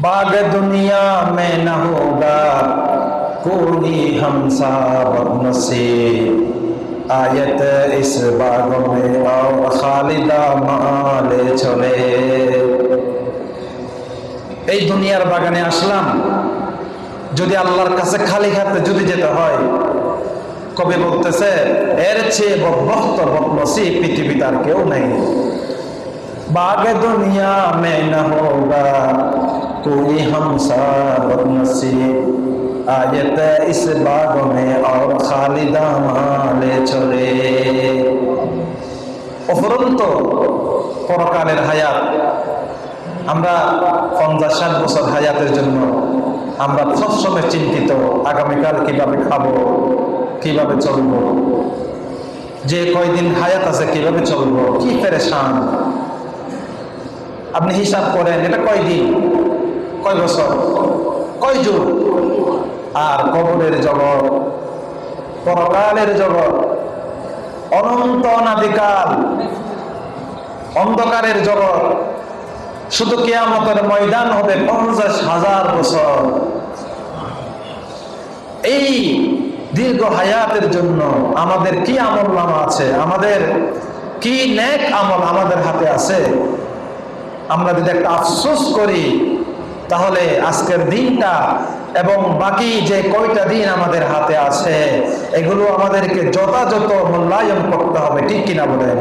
बाग दुनिया में न होगा कोई हमसा नसीब आयत इस बाग में और खालिदा माले চলে এই দুনিয়ার বাগানে আসলাম যদি আল্লাহর কাছে খালি হাতে যদি যেতে হয় কবি বলতেছে এর চেয়ে বক্ত বকনসি পৃথিবীতে আর কেউ নেই बाग दुनिया में न होगा कोई हमसा बदनसीब आयत इस बाग में और खालिदा माले চলে অফুরন্ত পরকালের হায়াত আমরা পঞ্চাশ ষাট বছর হায়াতের জন্য আমরা সবসময় চিন্তিত আগামীকাল কিভাবে খাবো কিভাবে চলবো যে কয়দিন হায়াত আছে কিভাবে চলবো কি পেরেশান আপনি হিসাব করেন এটা কয়দিন কয় বছর? কয় যুগ আর কবরের জগৎ, পরকালের জগৎ, অনন্ত অনাদিকাল, অন্ধকারের জগৎ, শুধু কেয়ামতের ময়দান হবে পঞ্চাশ হাজার বছর। এই দীর্ঘ হায়াতের জন্য আমাদের কি আমল নামা আছে? আমাদের কি নেক আমল আমাদের হাতে আছে? আমরা যদি একটা আফসোস করি তাহলে আজকের দিনটা এবং বাকি যে কয়টা দিন আমাদের হাতে আছে, এগুলো আমাদেরকে যথাযথ মূল্যায়ন করতে হবে, ঠিক কিনা বলেন?